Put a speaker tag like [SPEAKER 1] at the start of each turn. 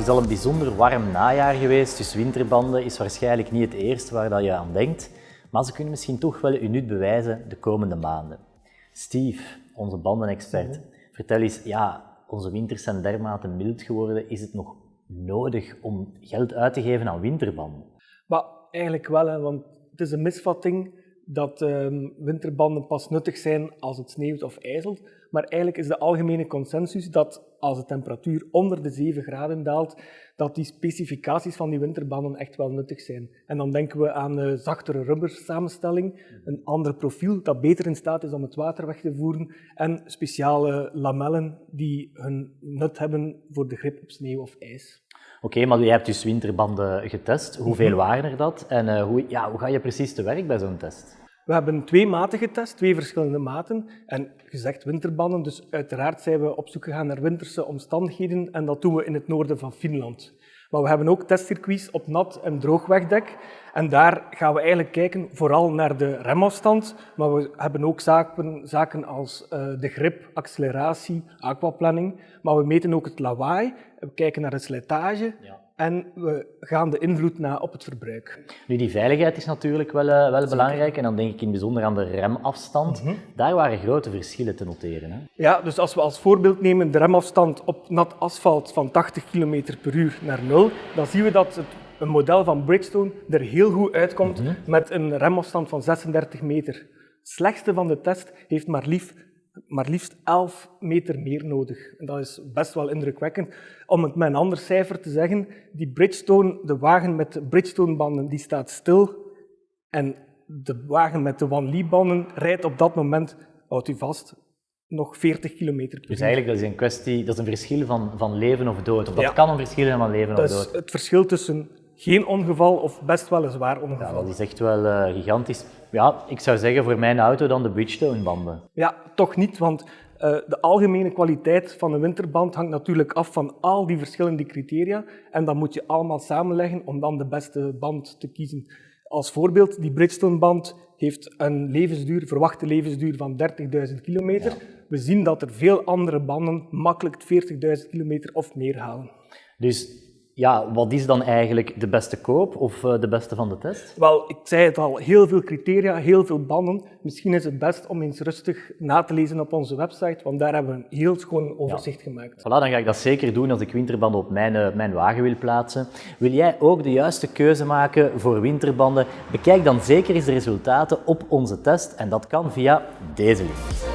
[SPEAKER 1] is al een bijzonder warm najaar geweest, dus winterbanden is waarschijnlijk niet het eerste waar dat je aan denkt. Maar ze kunnen misschien toch wel uw nut bewijzen de komende maanden. Steve, onze bandenexpert, vertel eens, ja, onze winters zijn dermate mild geworden. Is het nog nodig om geld uit te geven aan winterbanden?
[SPEAKER 2] Maar eigenlijk wel, hè, want het is een misvatting dat ehm, winterbanden pas nuttig zijn als het sneeuwt of ijzelt. Maar eigenlijk is de algemene consensus dat als de temperatuur onder de 7 graden daalt, dat die specificaties van die winterbanden echt wel nuttig zijn. En dan denken we aan een zachtere rubbersamenstelling, een ander profiel dat beter in staat is om het water weg te voeren en speciale lamellen die hun nut hebben voor de grip op sneeuw of ijs.
[SPEAKER 1] Oké, maar jij hebt dus winterbanden getest. Hoeveel
[SPEAKER 2] Mhm.
[SPEAKER 1] waren er dat? En eh, hoe, ja, hoe ga je precies te werk bij zo'n test?
[SPEAKER 2] We hebben twee maten getest, twee verschillende maten. En gezegd winterbanden, dus uiteraard zijn we op zoek gegaan naar winterse omstandigheden en dat doen we in het noorden van Finland. Maar we hebben ook testcircuits op nat en droog wegdek. En daar gaan we eigenlijk kijken vooral naar de remafstand, maar we hebben ook zaken, zaken als eh, de grip, acceleratie, aquaplanning. Maar we meten ook het lawaai, we kijken naar de slijtage
[SPEAKER 1] Ja.
[SPEAKER 2] En we gaan de invloed na op het verbruik.
[SPEAKER 1] Nu, die veiligheid is natuurlijk wel, eh, wel belangrijk. En dan denk ik in het bijzonder aan de remafstand.
[SPEAKER 2] Mhm.
[SPEAKER 1] Daar waren grote verschillen te noteren. Hè?
[SPEAKER 2] Ja, dus als we als voorbeeld nemen de remafstand op nat asfalt van 80 km per uur naar 0, dan zien we dat het, een model van Bridgestone er heel goed uitkomt met een remafstand van 36 meter. Het slechtste van de test heeft maar, lief, maar liefst 11 meter meer nodig. En dat is best wel indrukwekkend. Om het met een ander cijfer te zeggen, die Bridgestone, de wagen met de Bridgestone-banden, die staat stil en de wagen met de Van Lee-banden rijdt op dat moment, houdt u vast, nog 40 km per uur.
[SPEAKER 1] Dus eigenlijk dat is een kwestie, dat is een verschil van, van leven of dood. Of dat
[SPEAKER 2] Ja.
[SPEAKER 1] kan een verschil zijn van leven
[SPEAKER 2] Dat
[SPEAKER 1] of
[SPEAKER 2] is
[SPEAKER 1] dood.
[SPEAKER 2] het verschil tussen geen ongeval of best wel een zwaar
[SPEAKER 1] Ja,
[SPEAKER 2] ongeval.
[SPEAKER 1] dat is echt wel eh, gigantisch. Ja, ik zou zeggen voor mijn auto dan de Bridgestone-banden.
[SPEAKER 2] Ja, toch niet, want eh, de algemene kwaliteit van een winterband hangt natuurlijk af van al die verschillende criteria. En dat moet je allemaal samenleggen om dan de beste band te kiezen. Als voorbeeld, die Bridgestone-band heeft een levensduur, verwachte levensduur van 30.000 kilometer. We zien dat er veel andere banden makkelijk 40.000 kilometer of meer halen.
[SPEAKER 1] Dus ja, wat is dan eigenlijk de beste koop of eh, de beste van de test?
[SPEAKER 2] Wel, ik zei het al, heel veel criteria, heel veel banden. Misschien is het best om eens rustig na te lezen op onze website, want daar hebben we een heel schoon overzicht gemaakt.
[SPEAKER 1] Voilà, dan ga ik dat zeker doen als ik winterbanden op mijn, eh, mijn wagen wil plaatsen. Wil jij ook de juiste keuze maken voor winterbanden? Bekijk dan zeker eens de resultaten op onze test en dat kan via deze link.